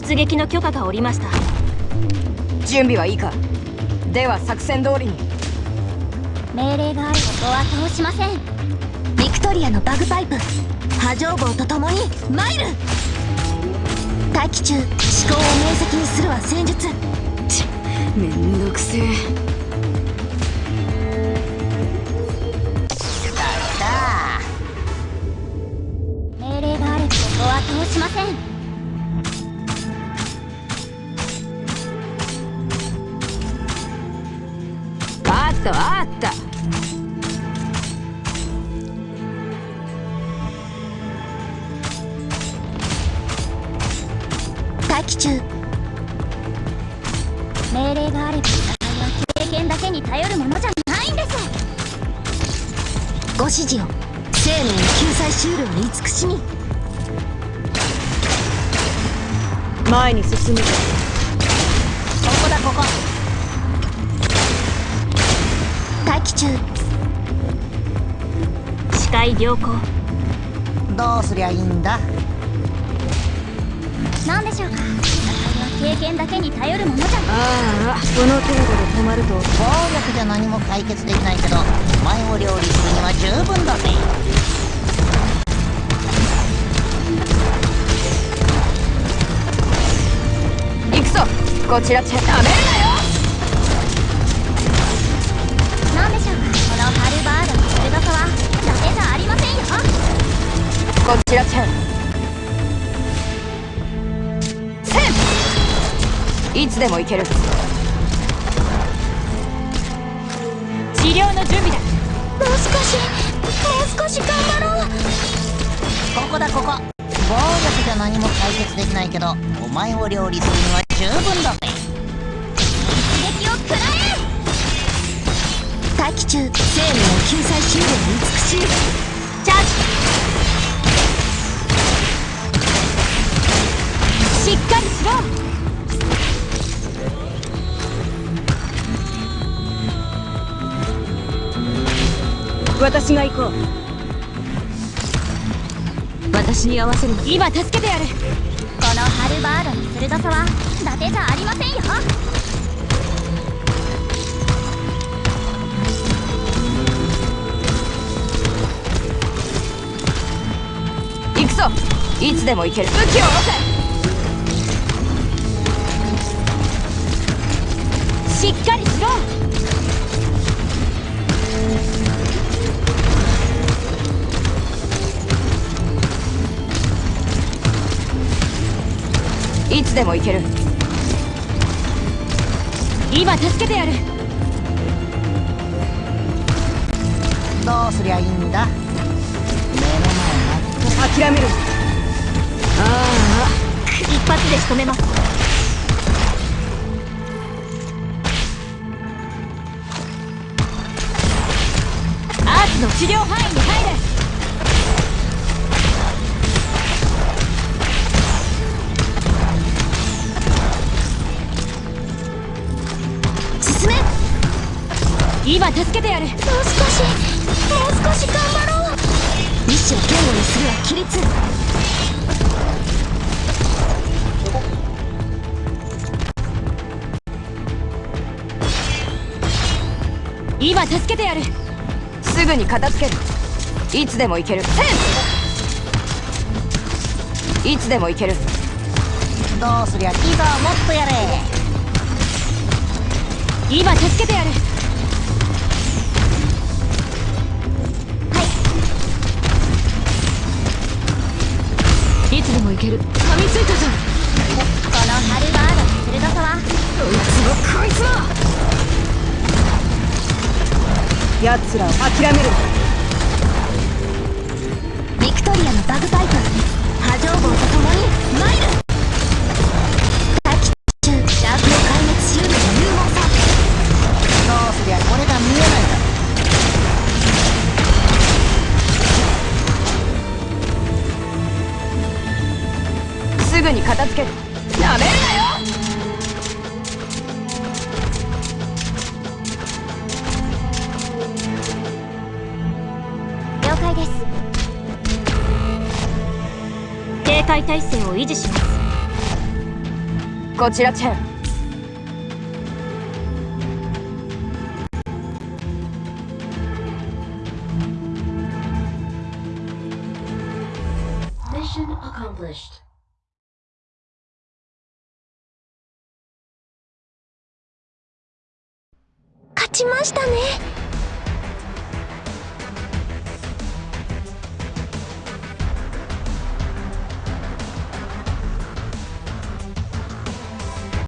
出撃の許可が下りました。準備はいいか？では作戦通りに。命令があることは通しません。ビクトリアのバグパイプ波状棒と共にマイル待機中思考を明晰にするは戦術。ちめんどくせえ。命令があることは通しませんったあった。待機中。命令があれば戦いは経験だけに頼るものじゃないんです。ご指示を。生命の救済シールを慈しみ。前に進む。ここだここ中。視界良好。どうすりゃいいんだ？何でしょうか？戦いは経験だけに頼るものじゃ。ああこの程度で止まると。暴力じゃ何も解決できないけどお前を料理するには十分だぜ。行くぞ。こちらチェダメこちらチェンいつでも行ける治療の準備だもう少しもう少し頑張ろう。ここだここ。暴力じゃ何も解決できないけどお前を料理するには十分だ。ぜ一撃を食らえ待機中。生命の救済シールを慈しみチャージ。私が行こう私に合わせる。今助けてやるこのハルバードの鋭さは伊達じゃありませんよ行くぞ。いつでも行ける。武器を下ろせしっかりしろ。いつでも行ける。今助けてやる。どうすりゃいいんだ？目の前諦める。あ。一発で仕留めますの治療範囲に入る進め今助けてやるもう少しもう少し頑張ろう意志を言語にするは規律今助けてやる。すぐに片付ける。いつでも行ける。いつでも行ける。どうすりゃいいぞもっとやれ。今助けてやる。いつでも行ける奴らを諦めるビクトリアのバグパイプ波状棒と共にマイル待機中シャークの壊滅シールの勇猛さ。どうすりゃこれが見えないだすぐに片付ける戒態勢を維持します。こちらチェン。勝ちましたね